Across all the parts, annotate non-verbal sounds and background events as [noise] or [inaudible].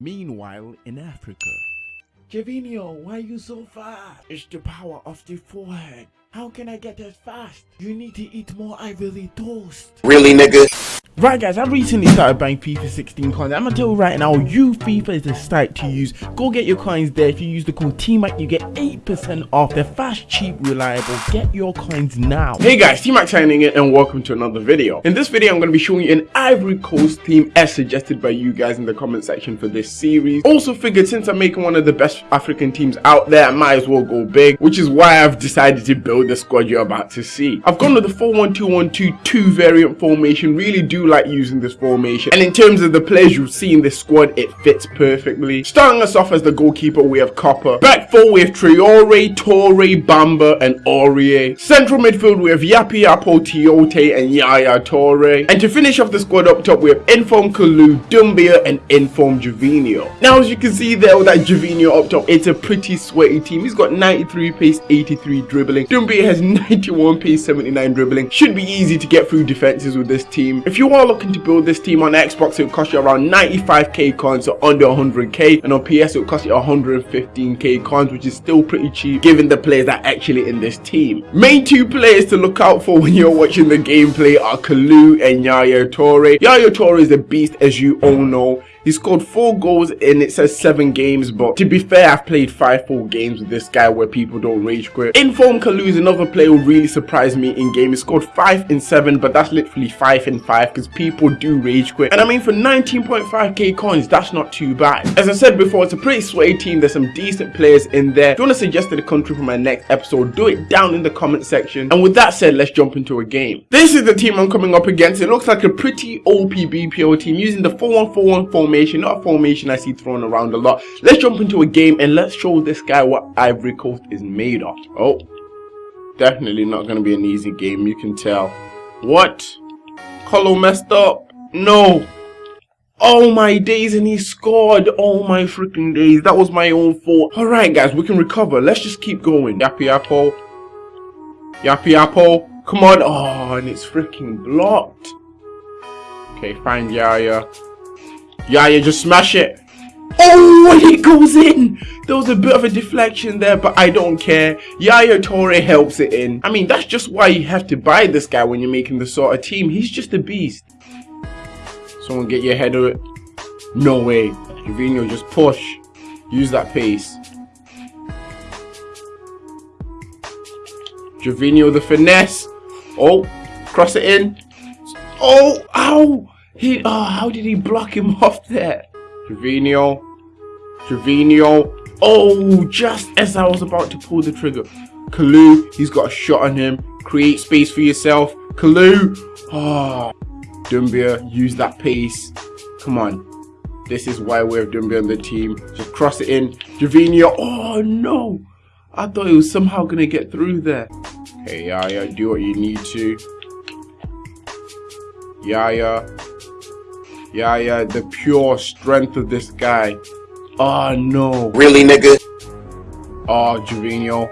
Meanwhile, in Africa, Javinio, why are you so fast? It's the power of the forehead. How can I get as fast? You need to eat more ivory toast. Really, nigga? Right guys, I've recently started buying FIFA 16 coins. I'm gonna tell you right now, you FIFA is the site to use. Go get your coins there. If you use the code TMAC, you get 8% off. They're fast, cheap, reliable. Get your coins now. Hey guys, T-Mac signing in and welcome to another video. In this video, I'm going to be showing you an Ivory Coast theme as suggested by you guys in the comment section for this series. Also figured since I'm making one of the best African teams out there, I might as well go big, which is why I've decided to build the squad you're about to see. I've gone with the 4-1-2-1-2-2 variant formation, really do like using this formation. And in terms of the players you see in this squad, it fits perfectly. Starting us off as the goalkeeper, we have Copa. Back four, we have Traoré, Touré, Bamba, and Aurier. Central midfield, we have Yapi Yapo, Tiote, and Yaya Touré. And to finish off the squad up top, we have Inform Kalou, Doumbia, and Inform Gervinho. Now, as you can see there with that Gervinho up top, it's a pretty sweaty team. He's got 93 pace, 83 dribbling. Doumbia has [laughs] 91 pace, 79 dribbling. Should be easy to get through defenses with this team. If you are looking to build this team on Xbox, it will cost you around 95k coins, so under 100k, and on PS it will cost you 115k coins, which is still pretty cheap given the players that are actually in this team. Main two players to look out for [laughs] when you're watching the gameplay are Kalou and Yaya Touré. Yaya Touré is a beast as you all know. He scored four goals in it says seven games, but to be fair, I've played five full games with this guy where people don't rage quit. Inform Kalou is another player who really surprised me in game. He scored five in seven, but that's literally five in five because people do rage quit. And I mean, for 19.5k coins, that's not too bad. As I said before, it's a pretty sweaty team. There's some decent players in there. If you want to suggest a country for my next episode, do it down in the comment section. And with that said, let's jump into a game. This is the team I'm coming up against. It looks like a pretty OP BPO team using the 4-1-4-1 formation formation, not a formation I see thrown around a lot. Let's jump into a game and let's show this guy what Ivory Coast is made of. Oh, definitely not going to be an easy game, you can tell. What? Kolo messed up? No. Oh my days and he scored. Oh my freaking days. That was my own fault. Alright guys, we can recover. Let's just keep going. Yapi Yapo. Yapi Yapo. Come on. Oh, and it's freaking blocked. Okay, find Yaya. Yeah, you just smash it. Oh, it goes in. There was a bit of a deflection there, but I don't care. Yaya Touré helps it in. I mean, that's just why you have to buy this guy when you're making the sort of team. He's just a beast. Someone get your head of it. No way. Gervinho, just push. Use that pace. Gervinho, the finesse. Oh, cross it in. Oh, ow. He, oh, how did he block him [laughs] off there? Trevino, Trevino. Oh, just as I was about to pull the trigger. Kalou, he's got a shot on him. Create space for yourself. Kalou. Oh, Doumbia, use that pace. Come on. This is why we have Doumbia on the team. Just cross it in. Gervinho. Oh, no. I thought he was somehow going to get through there. Okay, Yaya, do what you need to. Yaya, yeah, yeah, the pure strength of this guy. Oh no. Really, nigga? Ah, oh, Gervinho.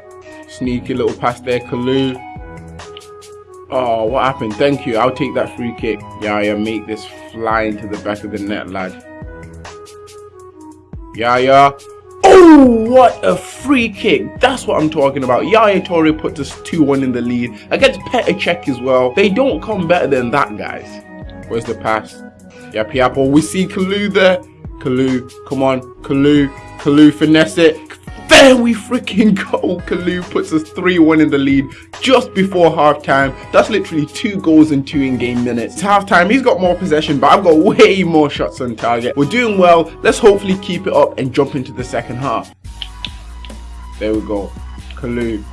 Sneaky little pass there, Kalou. Oh, what happened? Thank you. I'll take that free kick. Yeah, yeah, make this fly into the back of the net, lad. Yeah, yeah. Oh, what a free kick. That's what I'm talking about. Yaya Touré puts us 2-1 in the lead. Against Petr Cech as well. They don't come better than that, guys. Where's the pass? Yapi Yapo. We see Kalou there. Kalou, come on. Kalou, Kalou, finesse it. There we freaking [laughs] go. Kalou puts us 3-1 in the lead just before halftime. That's literally two goals in two in-game minutes. It's halftime. He's got more possession, but I've got way more shots on target. We're doing well. Let's hopefully keep it up and jump into the second half. There we go. Kalou.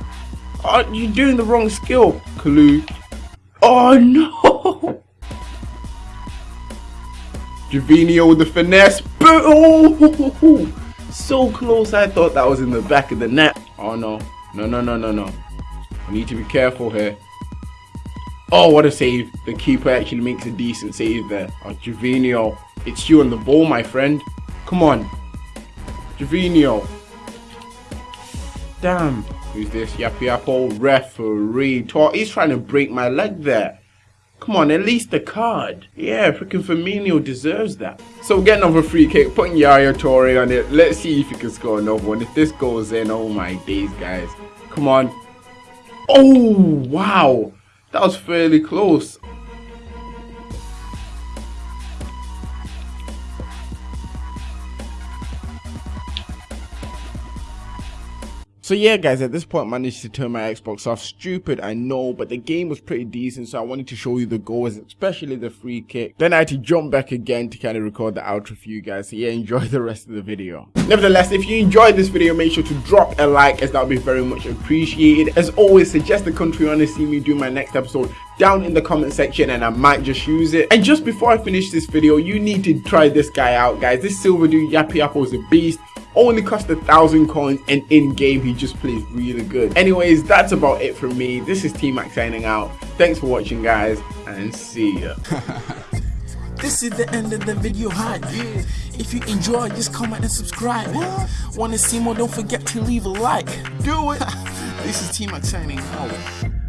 Oh, you're doing the wrong skill. Kalou. Oh, [laughs] no. Gervinho with the finesse. Oh, [laughs] so close. I thought that was in the back of the net. Oh no. No, no, no, no, no. We need to be careful here. Oh, what a save. The keeper actually makes a decent save there. Oh. It's you on the ball, my friend. Come on. Gervinho. Damn. Who's this? Yapi Yapo referee. He's trying to break my leg there. Come on, at least a card. Yeah, freaking Firmino deserves that. So we get another free kick, putting Yaya Toure on it. Let's see if he can score another one. If this goes in, oh my days, guys. Come on. Oh, wow. That was fairly close. So yeah guys, at this point I managed to turn my Xbox off. Stupid, I know, but the game was pretty decent so I wanted to show you the goals, especially the free kick. Then I had to jump back again to kind of record the outro for you guys. So yeah, enjoy the rest of the video. Nevertheless, if you enjoyed this video, make sure to drop a like as that would be very much appreciated. As always, suggest the country you want to see me do my next episode down in the comment section and I might just use it. And just before I finish this video, you need to try this guy out guys. This silver dude Yapi Yapo is a beast only cost a thousand coins and in game he just plays really good anyways that's about it from me this is t-mac signing out thanks for watching guys and see ya [laughs] This is the end of the video hype. If you enjoy, just comment and subscribe. Wanna see more? Don't forget to leave a like. Do it. [laughs] this is T-Mac signing out.